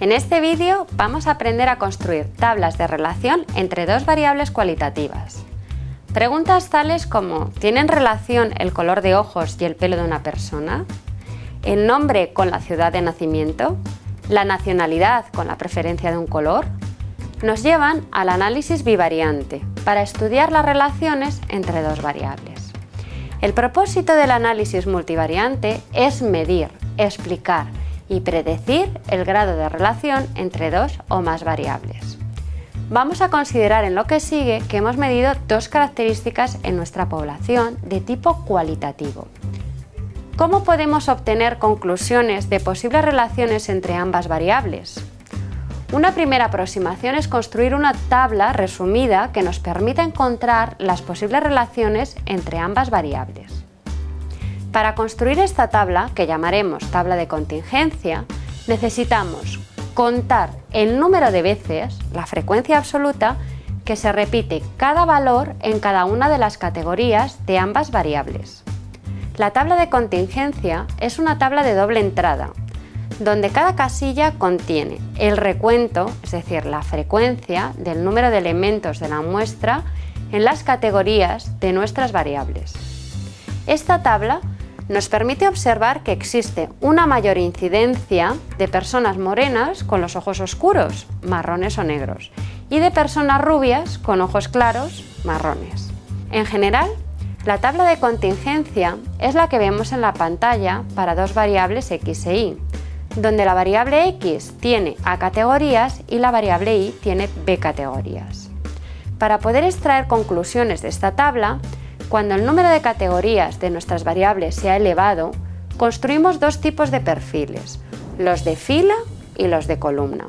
En este vídeo vamos a aprender a construir tablas de relación entre dos variables cualitativas. Preguntas tales como ¿tienen relación el color de ojos y el pelo de una persona? ¿El nombre con la ciudad de nacimiento? ¿La nacionalidad con la preferencia de un color? Nos llevan al análisis bivariante para estudiar las relaciones entre dos variables. El propósito del análisis multivariante es medir, explicar, y predecir el grado de relación entre dos o más variables. Vamos a considerar en lo que sigue que hemos medido dos características en nuestra población de tipo cualitativo. ¿Cómo podemos obtener conclusiones de posibles relaciones entre ambas variables? Una primera aproximación es construir una tabla resumida que nos permita encontrar las posibles relaciones entre ambas variables. Para construir esta tabla, que llamaremos tabla de contingencia, necesitamos contar el número de veces, la frecuencia absoluta, que se repite cada valor en cada una de las categorías de ambas variables. La tabla de contingencia es una tabla de doble entrada, donde cada casilla contiene el recuento, es decir, la frecuencia del número de elementos de la muestra en las categorías de nuestras variables. Esta tabla nos permite observar que existe una mayor incidencia de personas morenas con los ojos oscuros, marrones o negros, y de personas rubias con ojos claros, marrones. En general, la tabla de contingencia es la que vemos en la pantalla para dos variables x e y, donde la variable x tiene a categorías y la variable y tiene b categorías. Para poder extraer conclusiones de esta tabla, cuando el número de categorías de nuestras variables sea elevado, construimos dos tipos de perfiles, los de fila y los de columna.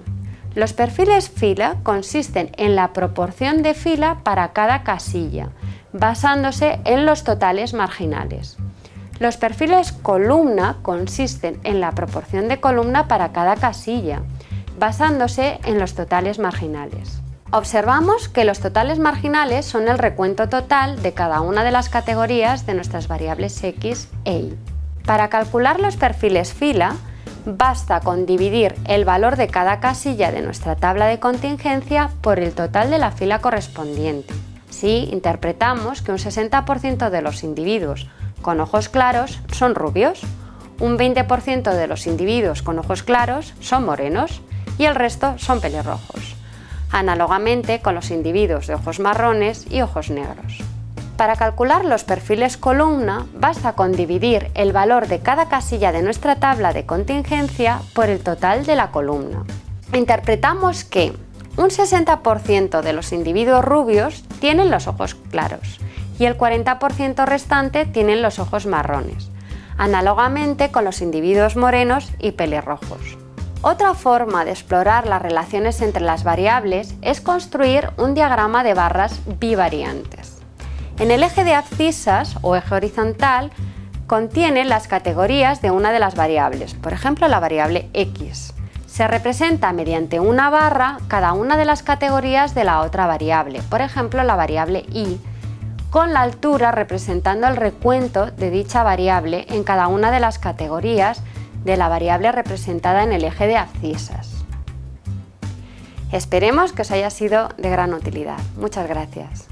Los perfiles fila consisten en la proporción de fila para cada casilla, basándose en los totales marginales. Los perfiles columna consisten en la proporción de columna para cada casilla, basándose en los totales marginales. Observamos que los totales marginales son el recuento total de cada una de las categorías de nuestras variables x e y. Para calcular los perfiles fila, basta con dividir el valor de cada casilla de nuestra tabla de contingencia por el total de la fila correspondiente. Así, interpretamos que un 60% de los individuos con ojos claros son rubios, un 20% de los individuos con ojos claros son morenos y el resto son pelirrojos análogamente con los individuos de ojos marrones y ojos negros. Para calcular los perfiles columna basta con dividir el valor de cada casilla de nuestra tabla de contingencia por el total de la columna. Interpretamos que un 60% de los individuos rubios tienen los ojos claros y el 40% restante tienen los ojos marrones, análogamente con los individuos morenos y pelirrojos. Otra forma de explorar las relaciones entre las variables es construir un diagrama de barras bivariantes. En el eje de abscisas o eje horizontal contiene las categorías de una de las variables, por ejemplo la variable x. Se representa mediante una barra cada una de las categorías de la otra variable, por ejemplo la variable y, con la altura representando el recuento de dicha variable en cada una de las categorías de la variable representada en el eje de abscisas. Esperemos que os haya sido de gran utilidad. Muchas gracias.